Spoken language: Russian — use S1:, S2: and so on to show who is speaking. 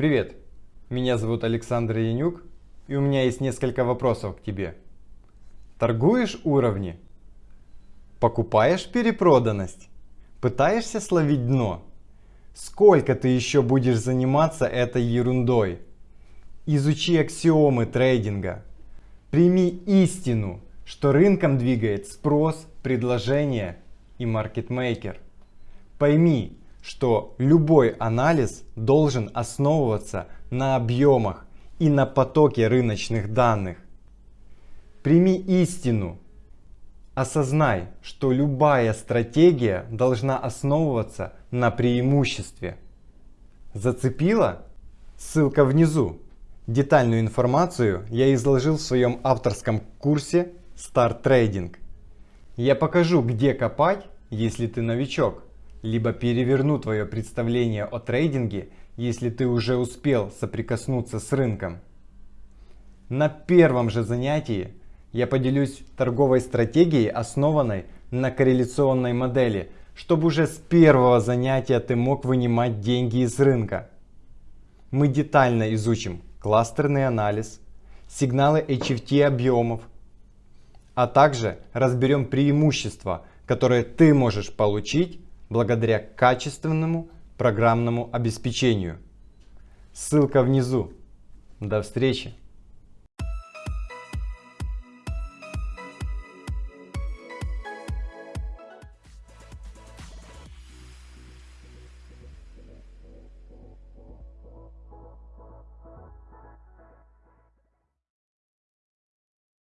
S1: Привет, меня зовут Александр Янюк, и у меня есть несколько вопросов к тебе. Торгуешь уровни? Покупаешь перепроданность? Пытаешься словить дно? Сколько ты еще будешь заниматься этой ерундой? Изучи аксиомы трейдинга. Прими истину, что рынком двигает спрос, предложение и маркетмейкер. Пойми, что любой анализ должен основываться на объемах и на потоке рыночных данных. Прими истину. Осознай, что любая стратегия должна основываться на преимуществе. Зацепила? Ссылка внизу. Детальную информацию я изложил в своем авторском курсе Start Trading. Я покажу, где копать, если ты новичок, либо переверну твое представление о трейдинге, если ты уже успел соприкоснуться с рынком. На первом же занятии я поделюсь торговой стратегией, основанной на корреляционной модели, чтобы уже с первого занятия ты мог вынимать деньги из рынка. Мы детально изучим кластерный анализ, сигналы HFT объемов, а также разберем преимущества, которые ты можешь получить благодаря качественному программному обеспечению. Ссылка внизу. До встречи!